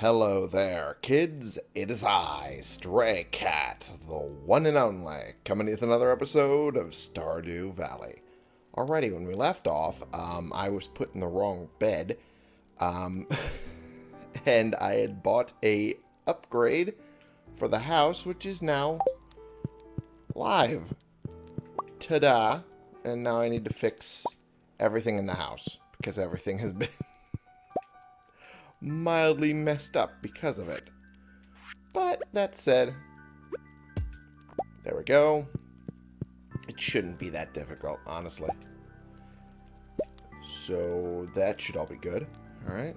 Hello there, kids. It is I, Stray Cat, the one and only, coming with another episode of Stardew Valley. Alrighty, when we left off, um, I was put in the wrong bed, um, and I had bought a upgrade for the house, which is now live. Ta-da! And now I need to fix everything in the house, because everything has been mildly messed up because of it. But that said, there we go. It shouldn't be that difficult, honestly. So that should all be good. Alright.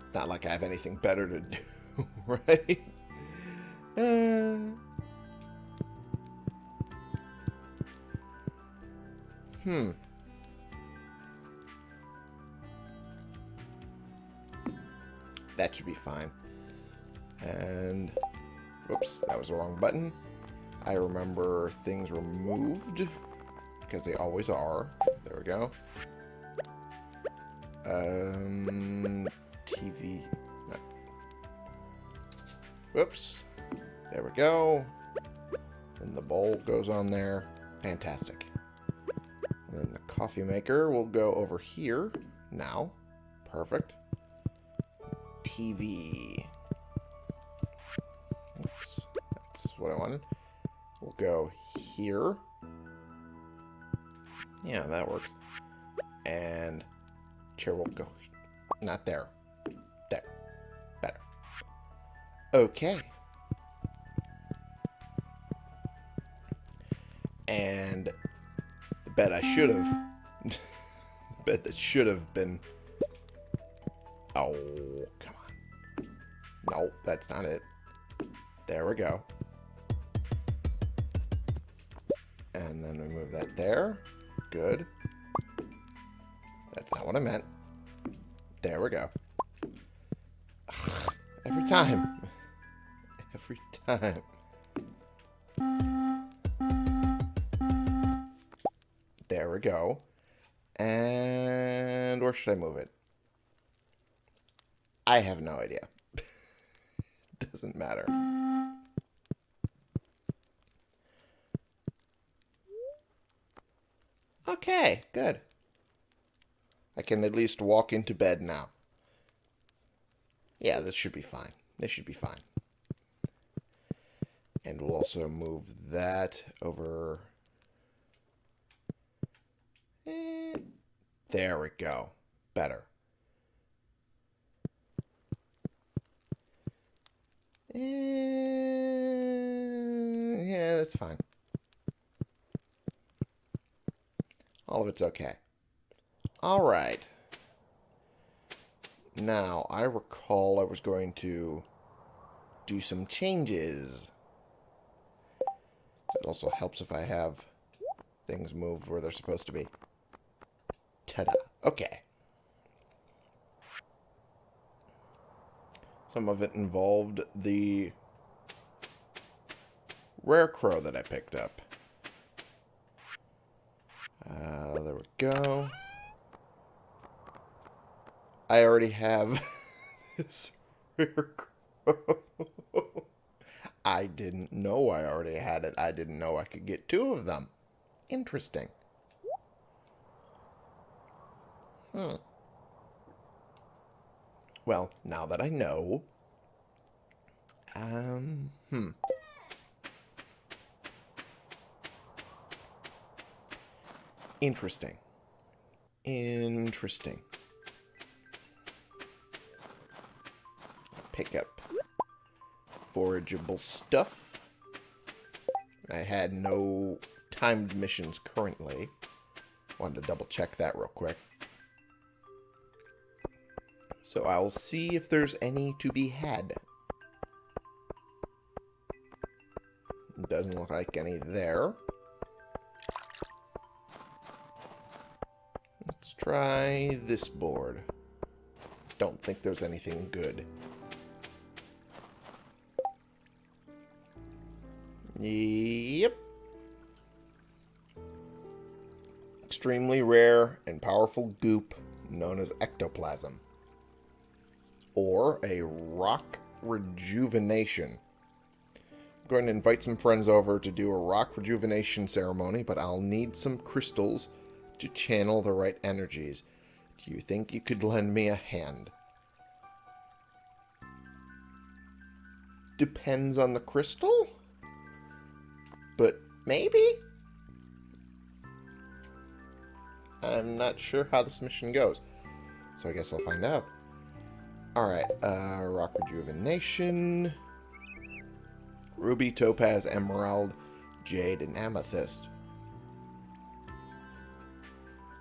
It's not like I have anything better to do, right? Uh, hmm. That should be fine. And, whoops, that was the wrong button. I remember things were moved, because they always are. There we go. Um, TV. No. Whoops. There we go. Then the bowl goes on there. Fantastic. And then the coffee maker will go over here now. Perfect. TV. Oops, that's what I wanted. We'll go here. Yeah, that works. And chair will go not there. There. Better. Okay. And the bed I should have bed that should have been Oh. No, that's not it. There we go. And then we move that there. Good. That's not what I meant. There we go. Ugh, every time. Every time. There we go. And where should I move it? I have no idea. Doesn't matter. Okay, good. I can at least walk into bed now. Yeah, this should be fine. This should be fine. And we'll also move that over. Eh, there we go. Better. Eh, yeah, that's fine. All of it's okay. All right. Now, I recall I was going to do some changes. It also helps if I have things moved where they're supposed to be. Ta-da. Okay. Some of it involved the rare crow that I picked up. Uh, there we go. I already have this rare crow. I didn't know I already had it. I didn't know I could get two of them. Interesting. Hmm. Well, now that I know... Um, hmm. Interesting. Interesting. Pick up forageable stuff. I had no timed missions currently. Wanted to double check that real quick. So I'll see if there's any to be had. Doesn't look like any there. Let's try this board. Don't think there's anything good. Yep. Extremely rare and powerful goop known as ectoplasm. Or a rock rejuvenation. I'm going to invite some friends over to do a rock rejuvenation ceremony, but I'll need some crystals to channel the right energies. Do you think you could lend me a hand? Depends on the crystal? But maybe? I'm not sure how this mission goes. So I guess I'll find out. Alright, uh, Rock Rejuvenation. Ruby, Topaz, Emerald, Jade, and Amethyst.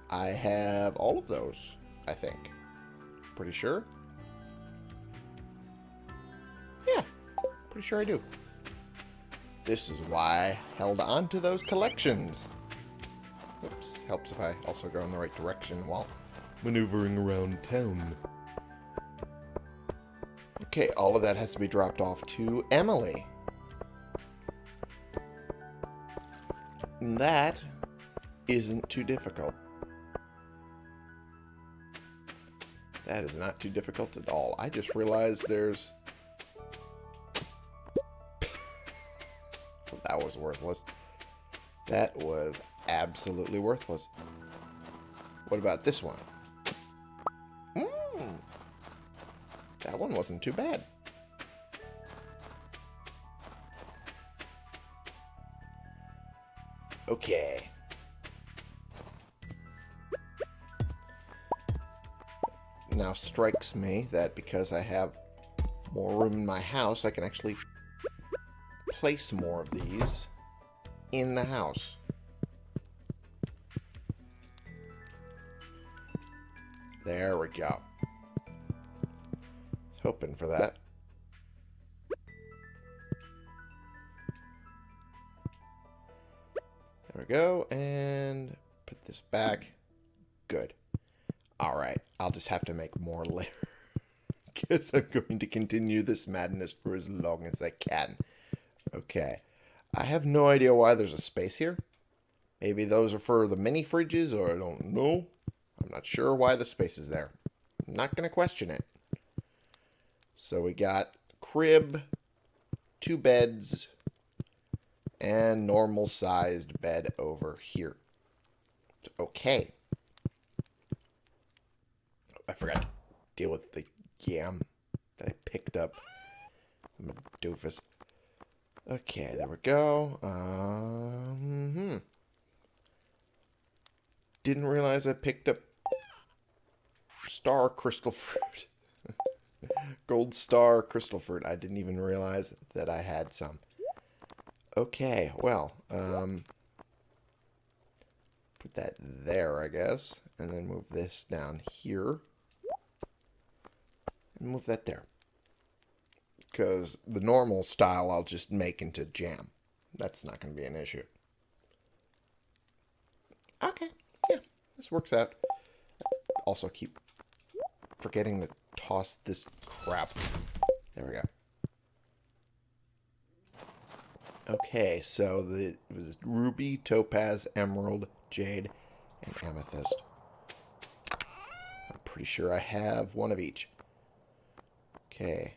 I have all of those, I think. Pretty sure. Yeah, pretty sure I do. This is why I held on to those collections. Oops, helps if I also go in the right direction while maneuvering around town. Okay, all of that has to be dropped off to Emily. And that isn't too difficult. That is not too difficult at all. I just realized there's... that was worthless. That was absolutely worthless. What about this one? That one wasn't too bad. Okay. Now strikes me that because I have more room in my house, I can actually place more of these in the house. There we go. Hoping for that. There we go, and put this back. Good. Alright, I'll just have to make more later. Guess I'm going to continue this madness for as long as I can. Okay. I have no idea why there's a space here. Maybe those are for the mini fridges, or I don't know. I'm not sure why the space is there. I'm not going to question it. So we got crib, two beds, and normal sized bed over here. Okay. I forgot to deal with the yam that I picked up. I'm a doofus. Okay, there we go. Um, hmm. Didn't realize I picked up star crystal fruit. Gold star crystal fruit. I didn't even realize that I had some. Okay, well, um, put that there, I guess, and then move this down here, and move that there. Because the normal style I'll just make into jam. That's not going to be an issue. Okay, yeah, this works out. Also keep forgetting to toss this crap. There we go. Okay, so the, it was ruby, topaz, emerald, jade, and amethyst. I'm pretty sure I have one of each. Okay.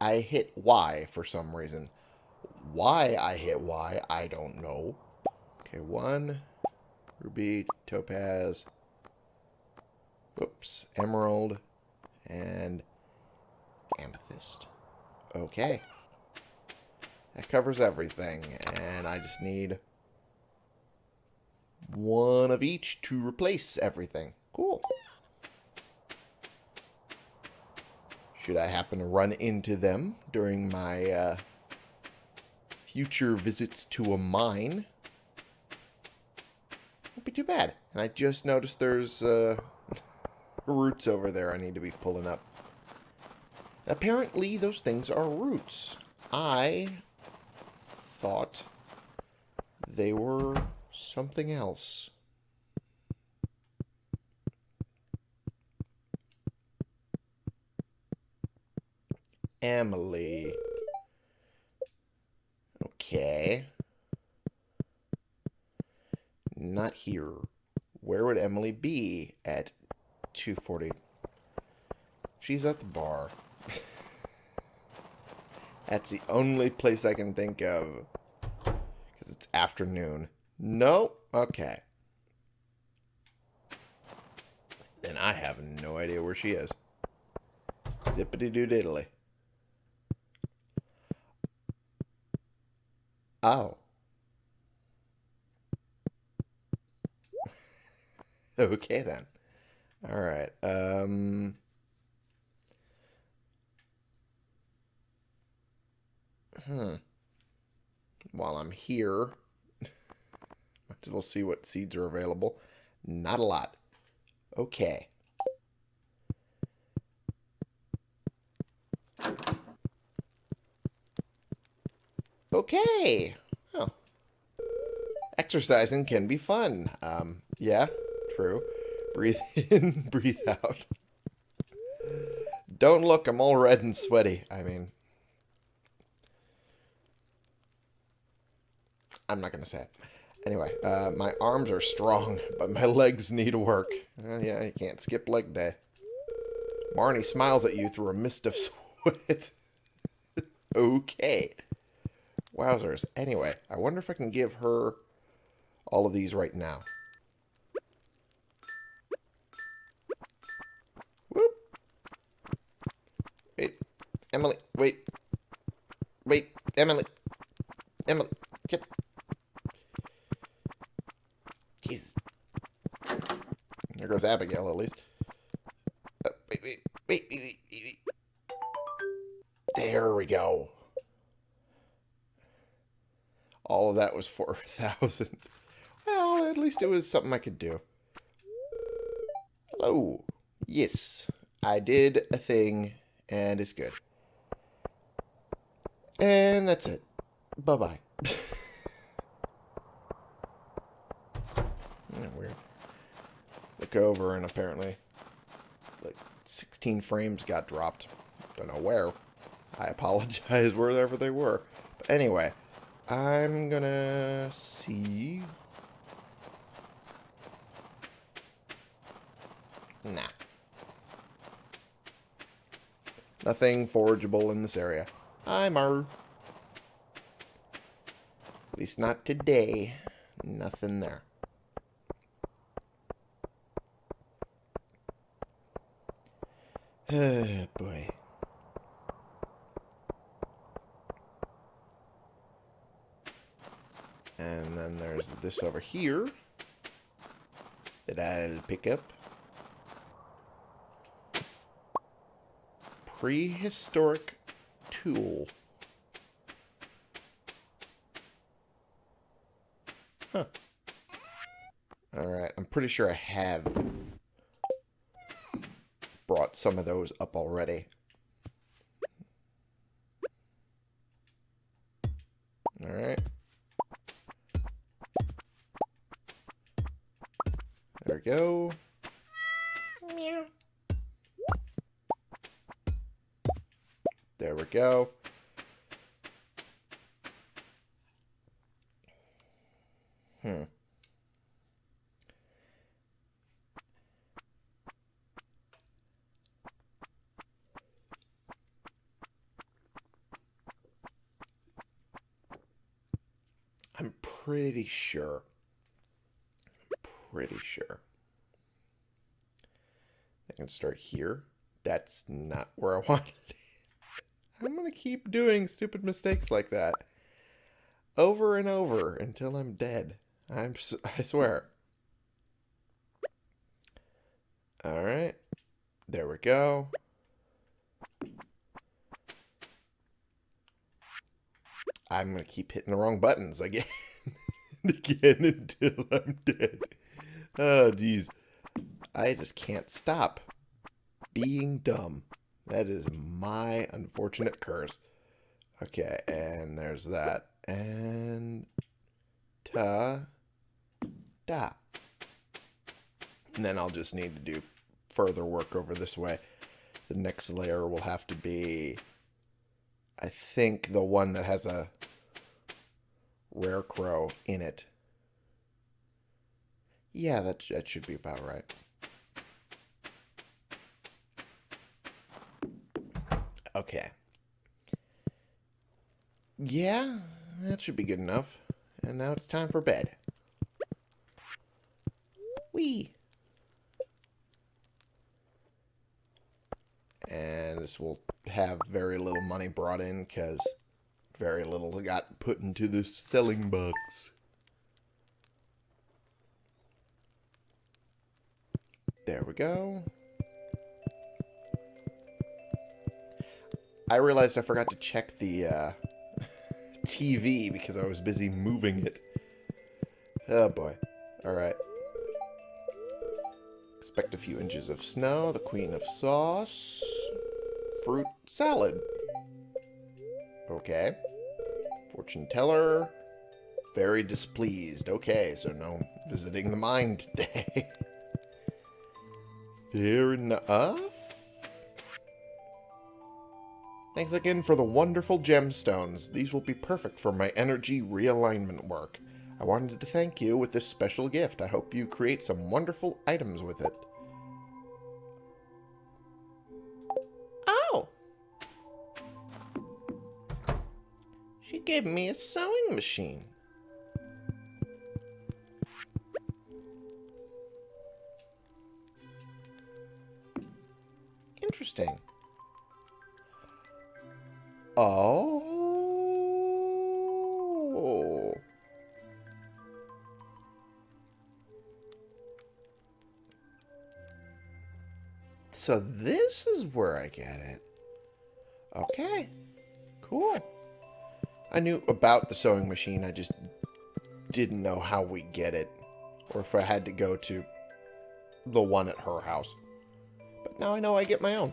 I hit Y for some reason. Why I hit Y, I don't know. Okay, one, ruby, topaz, whoops, emerald, and amethyst. Okay. That covers everything, and I just need one of each to replace everything. Cool. Should I happen to run into them during my uh, future visits to a mine, won't be too bad. And I just noticed there's uh, roots over there I need to be pulling up. Apparently, those things are roots. I thought they were something else. Emily. Okay. Not here. where would Emily be at 2.40? She's at the bar. That's the only place I can think of. Because it's afternoon. No? Okay. Then I have no idea where she is. Zippity doo diddly. Oh. okay then. All right. Um. Hmm. While I'm here, might as well see what seeds are available. Not a lot. Okay. Okay. Oh. Exercising can be fun. Um, yeah, true. Breathe in, breathe out. Don't look, I'm all red and sweaty. I mean, I'm not going to say it. Anyway, uh, my arms are strong, but my legs need work. Uh, yeah, you can't skip leg day. Marnie smiles at you through a mist of sweat. okay. Wowzers. Anyway, I wonder if I can give her all of these right now. Emily, wait. Wait, Emily. Emily, get. There goes Abigail, at least. Uh, wait, wait, wait, wait, wait, wait. There we go. All of that was 4,000. Well, at least it was something I could do. Hello. Yes, I did a thing, and it's good. And that's it. Bye-bye. weird. Look over, and apparently, like, 16 frames got dropped. Don't know where. I apologize wherever they were. But anyway, I'm gonna see. Nah. Nothing forageable in this area. Hi, Maru. Least not today. Nothing there. Oh, boy. And then there's this over here that I'll pick up. Prehistoric tool. Alright, I'm pretty sure I have brought some of those up already. Alright. There we go. There we go. Hmm. I'm pretty sure. Pretty sure. I can start here. That's not where I wanted it. I'm going to keep doing stupid mistakes like that. Over and over until I'm dead. I'm I swear. All right. There we go. I'm going to keep hitting the wrong buttons again. And again until I'm dead. Oh, jeez. I just can't stop being dumb. That is my unfortunate curse. Okay, and there's that. And ta da. And then I'll just need to do further work over this way. The next layer will have to be I think the one that has a rare crow in it. Yeah, that, that should be about right. Okay. Yeah, that should be good enough. And now it's time for bed. Wee. And this will have very little money brought in because very little got put into the selling box. There we go. I realized I forgot to check the uh, TV because I was busy moving it. Oh boy. Alright. Expect a few inches of snow, the queen of sauce, fruit salad. Okay. Fortune teller, very displeased. Okay, so no visiting the mine today. Fair enough. Thanks again for the wonderful gemstones. These will be perfect for my energy realignment work. I wanted to thank you with this special gift. I hope you create some wonderful items with it. Gave me a sewing machine. Interesting. Oh. So this is where I get it. Okay. Cool. I knew about the sewing machine, I just didn't know how we get it. Or if I had to go to the one at her house. But now I know I get my own.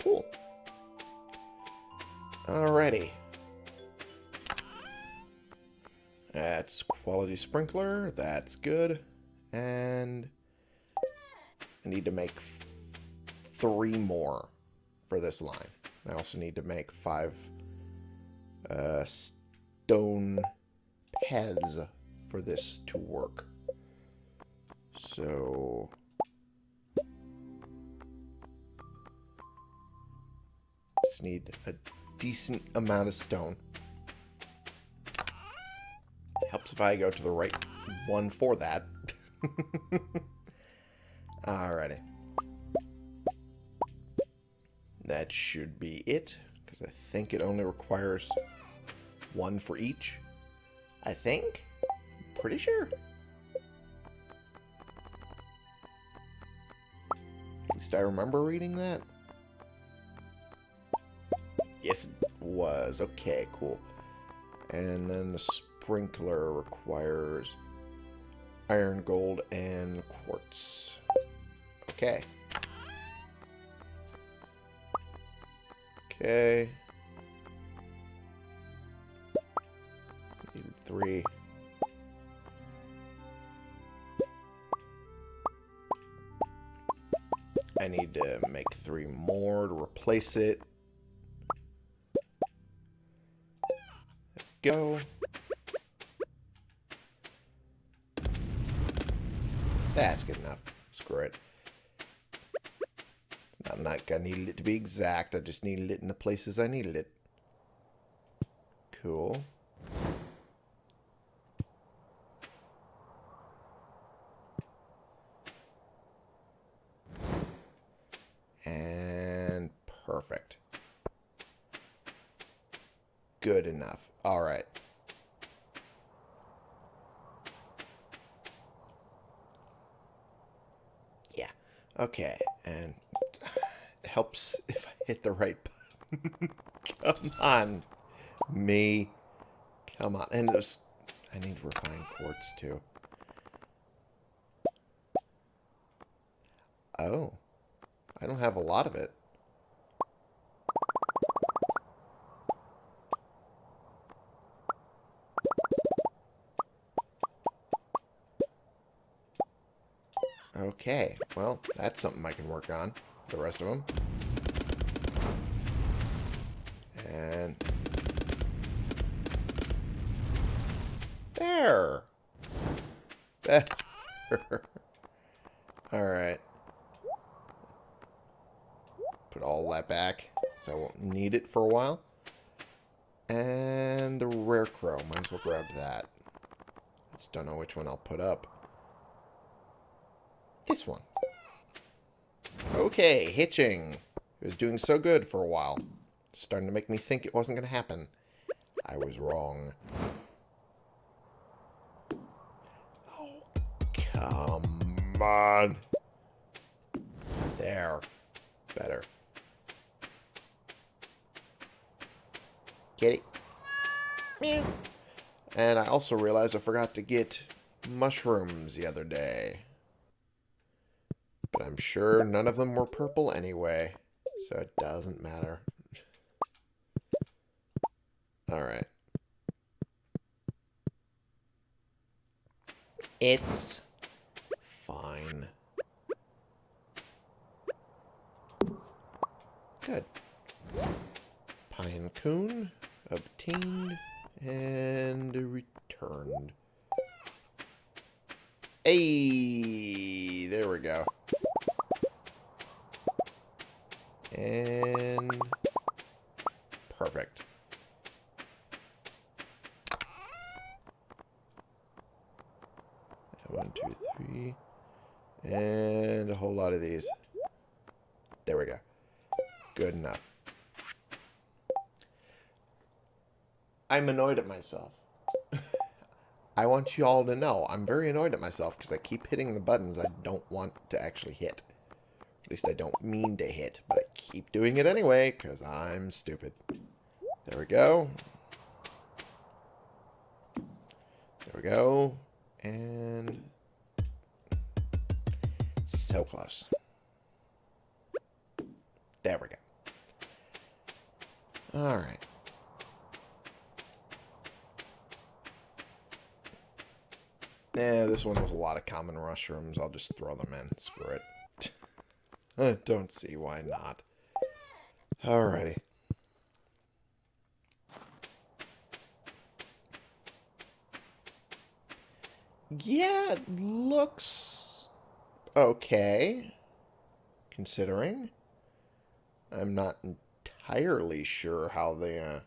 Cool. Alrighty. That's quality sprinkler. That's good. And I need to make three more for this line. I also need to make five uh, stone paths for this to work. So... Just need a decent amount of stone. Helps if I go to the right one for that. Alrighty. That should be it, because I think it only requires one for each. I think? Pretty sure. At least I remember reading that. Yes, it was. Okay, cool. And then the sprinkler requires iron, gold, and quartz. Okay. Okay. Three. I need to make three more to replace it. go. That's good enough. Screw it. I'm not gonna need it to be exact. I just needed it in the places I needed it. Cool. And perfect. Good enough. All right. Yeah. Okay. And it helps if I hit the right button. Come on. Me. Come on. And there's... I need refined quartz, too. Oh. I don't have a lot of it. Okay, well, that's something I can work on. The rest of them. And... There! Eh, Alright. Put all that back, so I won't need it for a while. And the rare crow. Might as well grab that. Just don't know which one I'll put up. This one. Okay, hitching. It was doing so good for a while. Starting to make me think it wasn't going to happen. I was wrong. Oh, come on. There. Better. Kitty. Meow. And I also realized I forgot to get mushrooms the other day. But I'm sure none of them were purple anyway, so it doesn't matter. Alright. It's fine. Good. Pine cone obtained and returned. Hey, there we go. And perfect. One, two, three. And a whole lot of these. There we go. Good enough. I'm annoyed at myself. I want you all to know I'm very annoyed at myself because I keep hitting the buttons I don't want to actually hit. At least I don't mean to hit, but I keep doing it anyway because I'm stupid. There we go. There we go. And so close. There we go. All Yeah, this one was a lot of common mushrooms. I'll just throw them in. Screw it. I don't see why not. Alrighty. Yeah, it looks okay, considering. I'm not entirely sure how the uh,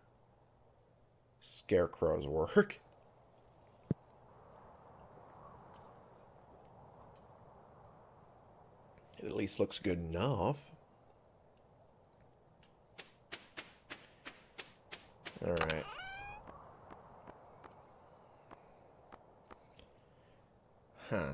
scarecrows work. At least looks good enough. Alright. Huh.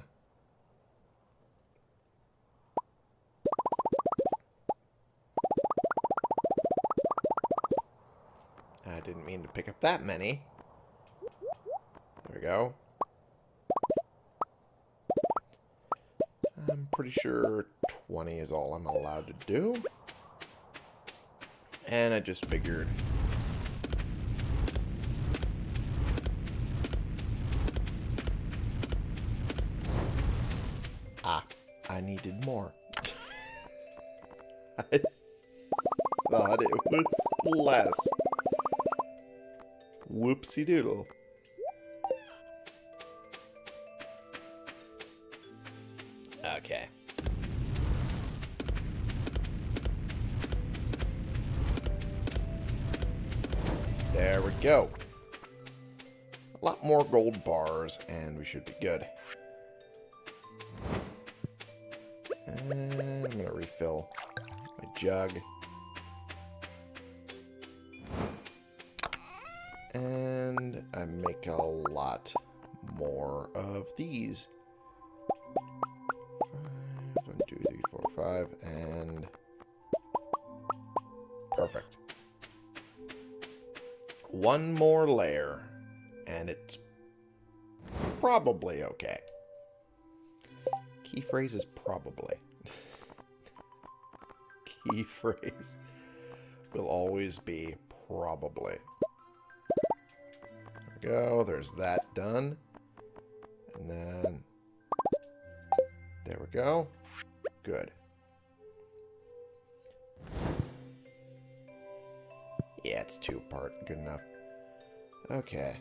I didn't mean to pick up that many. There we go. I'm pretty sure 20 is all I'm allowed to do. And I just figured... Ah, I needed more. I thought it was less. Whoopsie doodle. Gold bars, and we should be good. And I'm going to refill my jug. And I make a lot more of these. Five, one, two, three, four, five, and perfect. One more layer, probably okay. Key phrase is probably. Key phrase will always be probably. There we go. There's that done. And then there we go. Good. Yeah, it's two part. Good enough. Okay.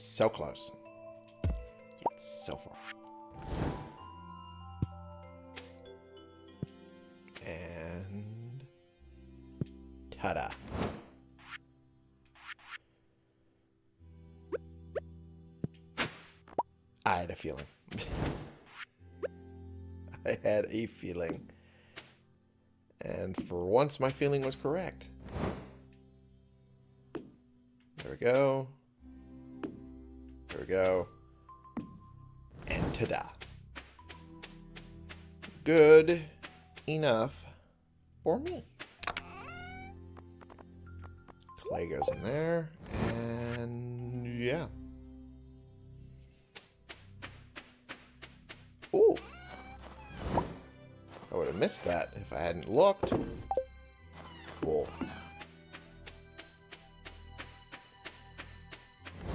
So close. So far. And... Ta-da. I had a feeling. I had a feeling. And for once, my feeling was correct. There we go. Go. And ta-da. Good enough for me. Clay goes in there. And yeah. Ooh. I would have missed that if I hadn't looked. Cool.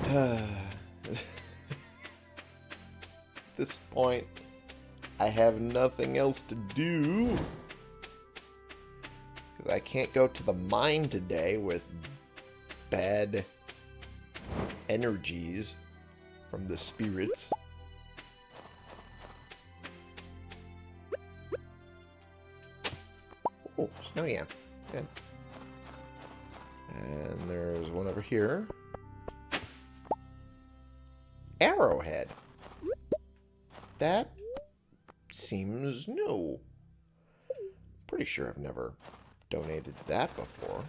This point, I have nothing else to do. Because I can't go to the mine today with bad energies from the spirits. Oh, snow yam. Good. And there's one over here. Arrowhead. That seems new. Pretty sure I've never donated that before.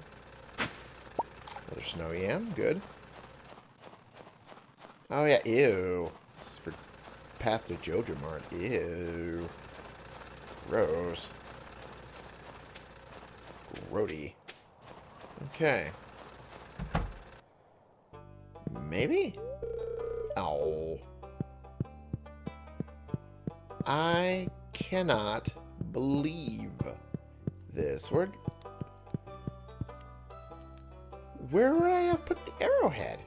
Another snow yam. Good. Oh, yeah. Ew. This is for Path to Joja Mart. Ew. Gross. Grody. Okay. Maybe? Oh. I cannot believe this. Where... Where would I have put the arrowhead?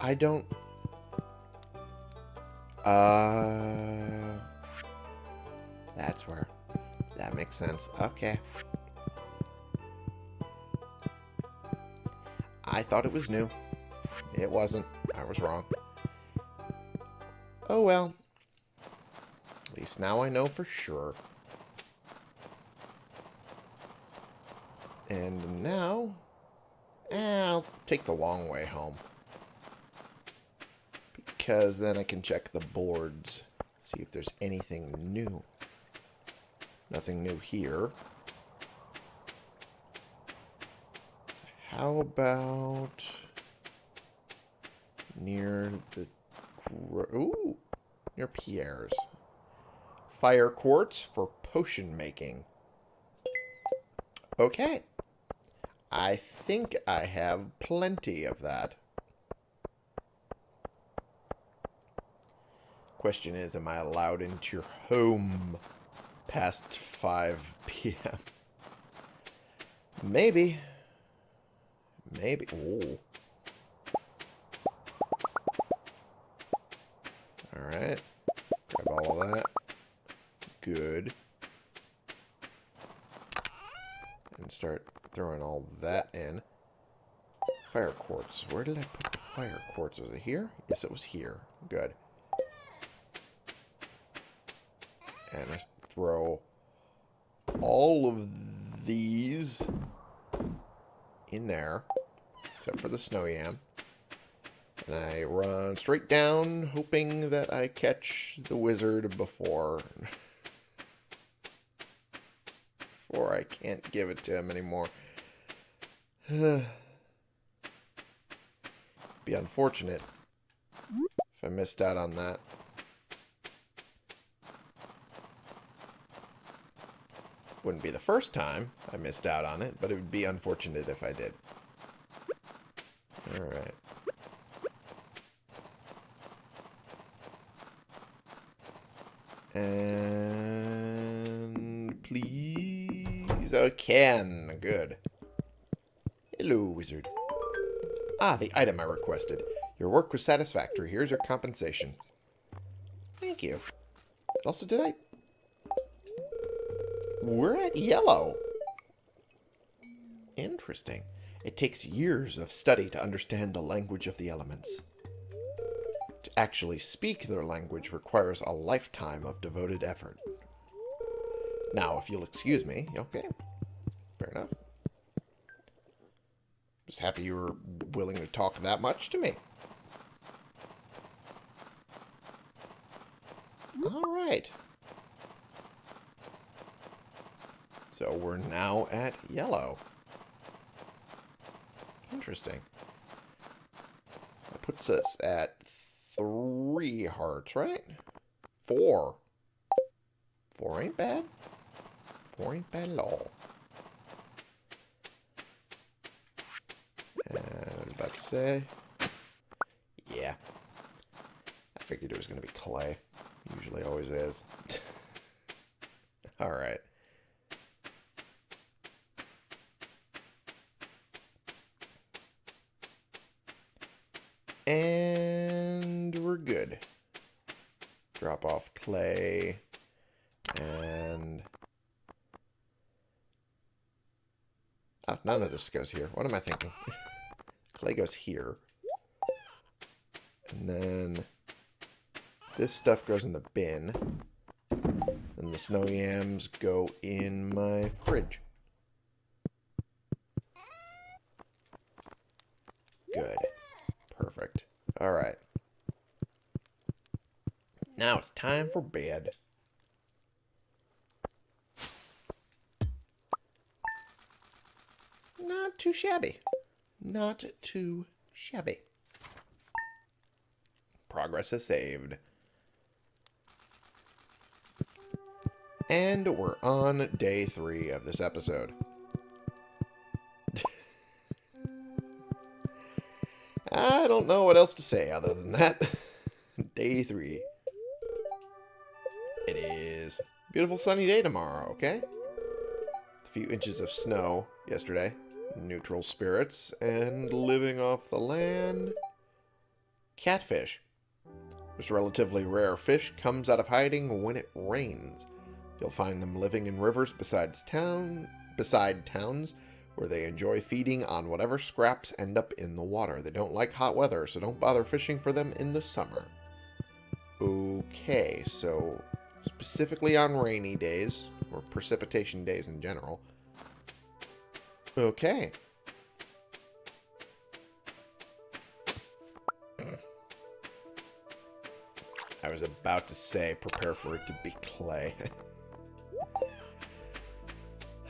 I don't... Uh... That's where... That makes sense. Okay. I thought it was new. It wasn't. I was wrong. Oh well. At least now I know for sure. And now... Eh, I'll take the long way home. Because then I can check the boards. See if there's anything new. Nothing new here. So how about near the ooh near Pierre's fire quartz for potion making. Okay. I think I have plenty of that. Question is, am I allowed into your home? past 5 p.m. Maybe. Maybe. Ooh. Alright. Grab all of that. Good. And start throwing all that in. Fire quartz. Where did I put the fire quartz? Was it here? Yes, it was here. Good. And I throw all of these in there, except for the snow yam. And I run straight down, hoping that I catch the wizard before... before I can't give it to him anymore. Be unfortunate if I missed out on that. Wouldn't be the first time I missed out on it, but it would be unfortunate if I did. Alright. And please... Oh, can. Good. Hello, wizard. Ah, the item I requested. Your work was satisfactory. Here's your compensation. Thank you. Also, did I we're at yellow. Interesting. It takes years of study to understand the language of the elements. Actually speak their language requires a lifetime of devoted effort. Now, if you'll excuse me, okay, fair enough. Just happy you were willing to talk that much to me. All right. So we're now at yellow. Interesting. That puts us at three hearts, right? Four. Four ain't bad. Four ain't bad at all. And I was about to say... Yeah. I figured it was going to be clay. Usually always is. Alright. And Clay. And... Oh, none of this goes here. What am I thinking? clay goes here. And then this stuff goes in the bin. And the snow yams go in my fridge. Good. Perfect. Alright. Now it's time for bed. Not too shabby. Not too shabby. Progress is saved. And we're on day three of this episode. I don't know what else to say other than that. day three. Beautiful sunny day tomorrow, okay? A few inches of snow yesterday. Neutral spirits and living off the land. Catfish. This relatively rare fish comes out of hiding when it rains. You'll find them living in rivers besides town, beside towns where they enjoy feeding on whatever scraps end up in the water. They don't like hot weather, so don't bother fishing for them in the summer. Okay, so specifically on rainy days, or precipitation days in general. Okay. I was about to say prepare for it to be clay.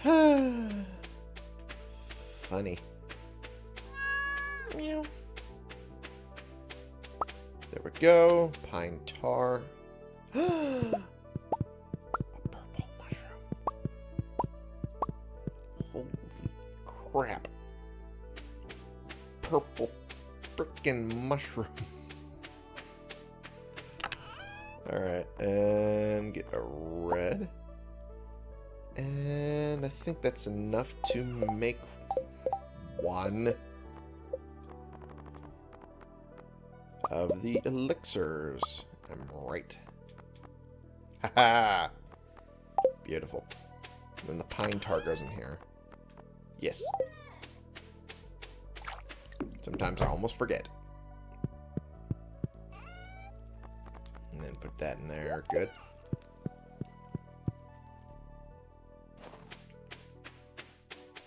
Funny. Meow. There we go. Pine tar. crap. Purple freaking mushroom. Alright, and um, get a red. And I think that's enough to make one of the elixirs. I'm right. Haha! Beautiful. And then the pine tar goes in here. Yes. Sometimes I almost forget. And then put that in there. Good.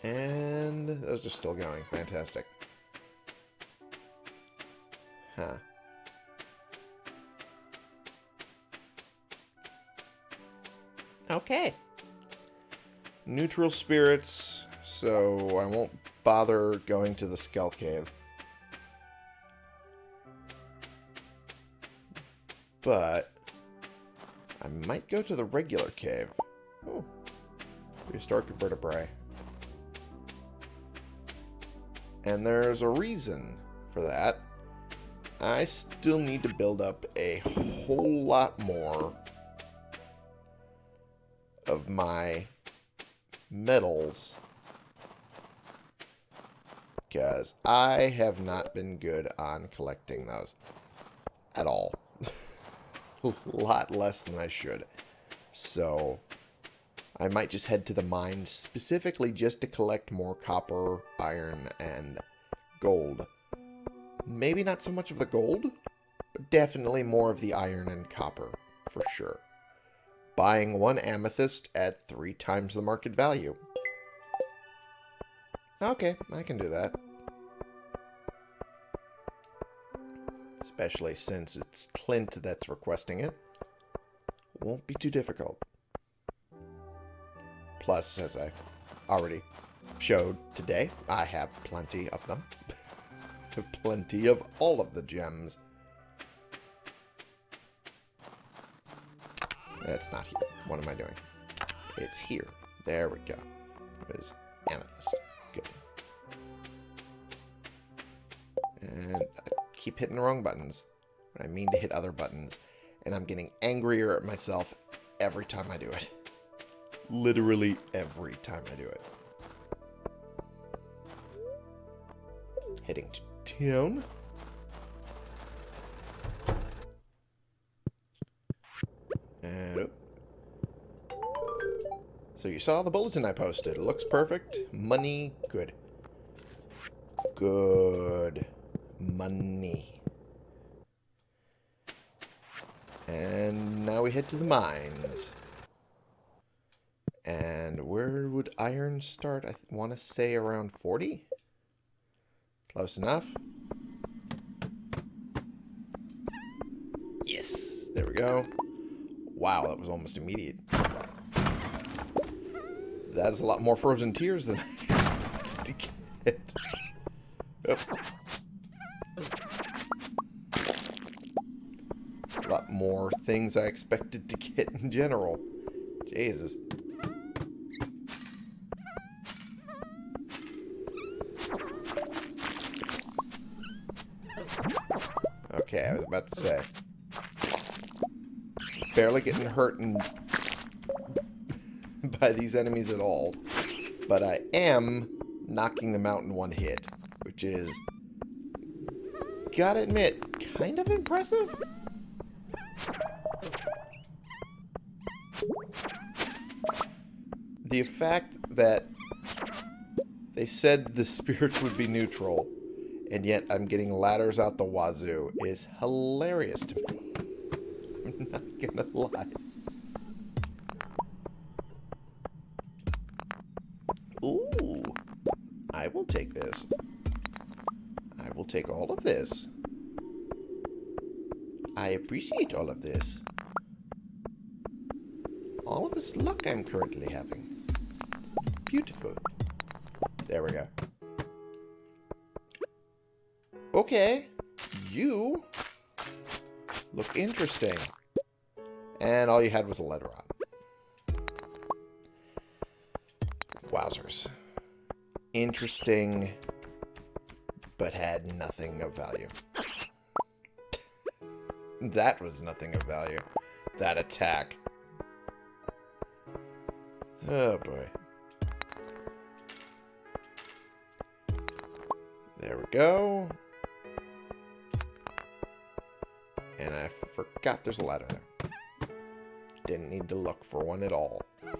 And those are still going. Fantastic. Huh. Okay. Neutral spirits, so I won't bother going to the Skull Cave. But I might go to the regular cave. Oh. Prehistoric vertebrae. And there's a reason for that. I still need to build up a whole lot more of my metals because I have not been good on collecting those at all. a lot less than I should. So I might just head to the mines specifically just to collect more copper, iron, and gold. Maybe not so much of the gold, but definitely more of the iron and copper, for sure. Buying one amethyst at three times the market value. Okay, I can do that. Especially since it's Clint that's requesting it. Won't be too difficult. Plus, as I already showed today, I have plenty of them. have plenty of all of the gems. That's not here. What am I doing? It's here. There we go. It is amethyst. Good. And I keep hitting the wrong buttons. When I mean to hit other buttons. And I'm getting angrier at myself every time I do it. Literally every time I do it. Heading to town. And oh. So you saw the bulletin I posted. It looks perfect. Money, good. Good. Money. And now we head to the mines. And where would iron start? I want to say around 40? Close enough. Yes, there we go. Wow, that was almost immediate. That is a lot more frozen tears than I expected to get. Oh. Things I expected to get in general. Jesus. Okay, I was about to say. Barely getting hurt in by these enemies at all. But I am knocking them out in one hit. Which is, gotta admit, kind of impressive. The fact that they said the spirits would be neutral and yet I'm getting ladders out the wazoo is hilarious to me. I'm not gonna lie. Ooh, I will take this. I will take all of this. I appreciate all of this. All of this luck I'm currently having. Beautiful. There we go. Okay. You look interesting. And all you had was a letter on. Wowzers. Interesting, but had nothing of value. that was nothing of value. That attack. Oh boy. Go. And I forgot there's a ladder there. Didn't need to look for one at all.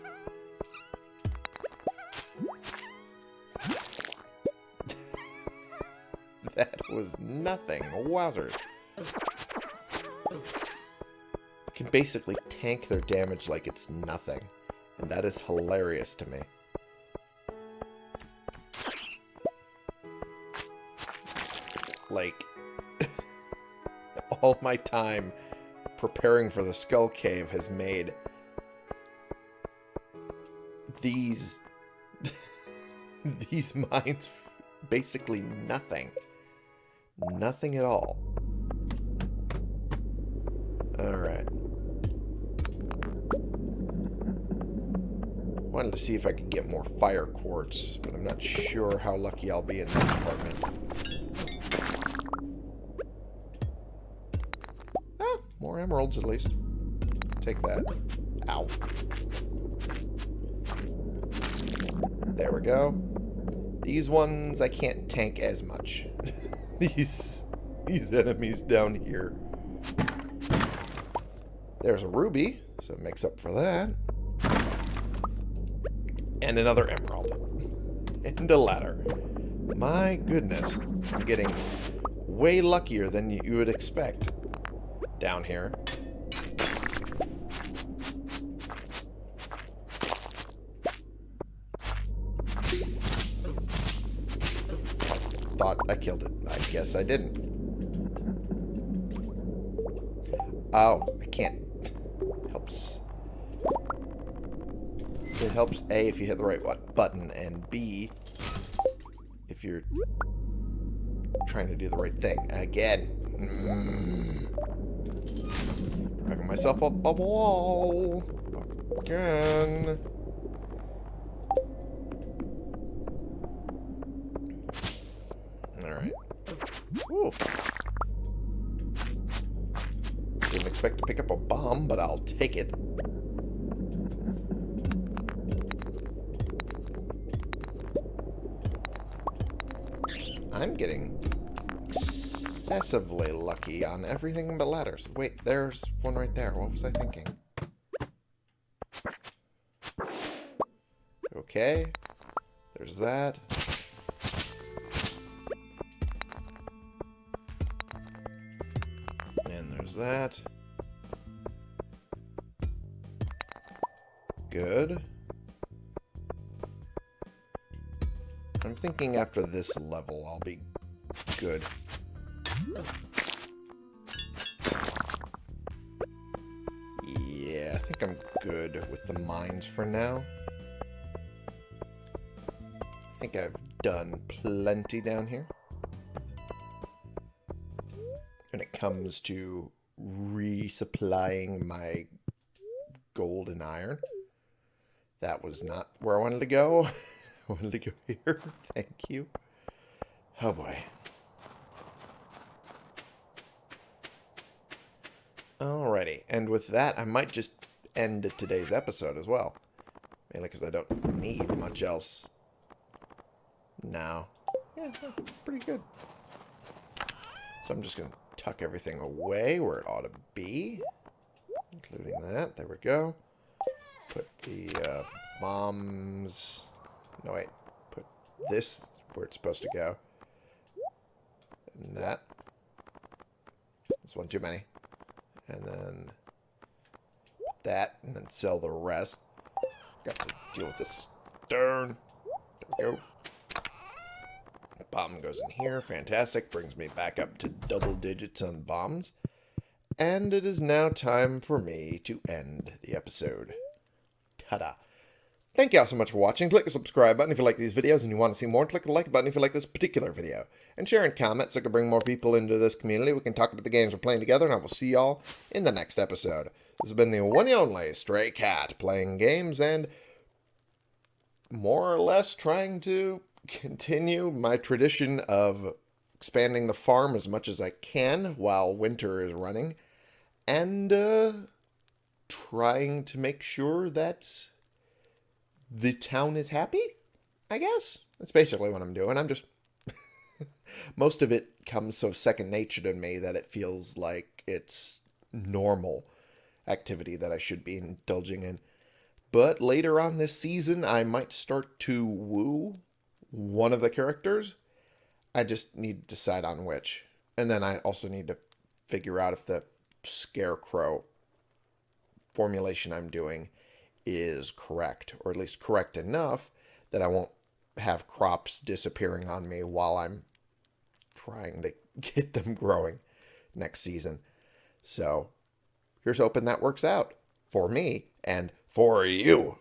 that was nothing. Wowzers. You can basically tank their damage like it's nothing. And that is hilarious to me. All my time preparing for the Skull Cave has made these these mines basically nothing. Nothing at all. Alright. Wanted to see if I could get more fire quartz, but I'm not sure how lucky I'll be in that department. Emeralds, at least. Take that. Ow. There we go. These ones I can't tank as much. these these enemies down here. There's a ruby, so it makes up for that. And another emerald. And a ladder. My goodness. I'm getting way luckier than you would expect down here. Thought I killed it. I guess I didn't. Oh, I can't. Helps. It helps, A, if you hit the right button, and B, if you're trying to do the right thing. Again. Mm. Driving myself up a wall. Again. Alright. Ooh. Didn't expect to pick up a bomb, but I'll take it. I'm getting excessively lucky on everything but ladders. Wait, there's one right there. What was I thinking? Okay. There's that. And there's that. Good. I'm thinking after this level I'll be good. Yeah, I think I'm good with the mines for now. I think I've done plenty down here. When it comes to resupplying my gold and iron. That was not where I wanted to go. I wanted to go here. Thank you. Oh boy. Alrighty, and with that, I might just end today's episode as well. Mainly because I don't need much else now. Yeah, pretty good. So I'm just going to tuck everything away where it ought to be. Including that. There we go. Put the uh, bombs... No, wait. Put this where it's supposed to go. And that. There's one too many. And then that, and then sell the rest. Got to deal with this stern. There we go. Bomb goes in here. Fantastic. Brings me back up to double digits on bombs. And it is now time for me to end the episode. Ta-da. Thank you all so much for watching. Click the subscribe button if you like these videos and you want to see more. Click the like button if you like this particular video. And share and comment so I can bring more people into this community. We can talk about the games we're playing together. And I will see y'all in the next episode. This has been the one and only Stray Cat playing games and more or less trying to continue my tradition of expanding the farm as much as I can while winter is running. And uh, trying to make sure that the town is happy, I guess. That's basically what I'm doing. I'm just... Most of it comes so second nature to me that it feels like it's normal activity that I should be indulging in. But later on this season, I might start to woo one of the characters. I just need to decide on which. And then I also need to figure out if the scarecrow formulation I'm doing is correct, or at least correct enough that I won't have crops disappearing on me while I'm trying to get them growing next season. So here's hoping that works out for me and for you.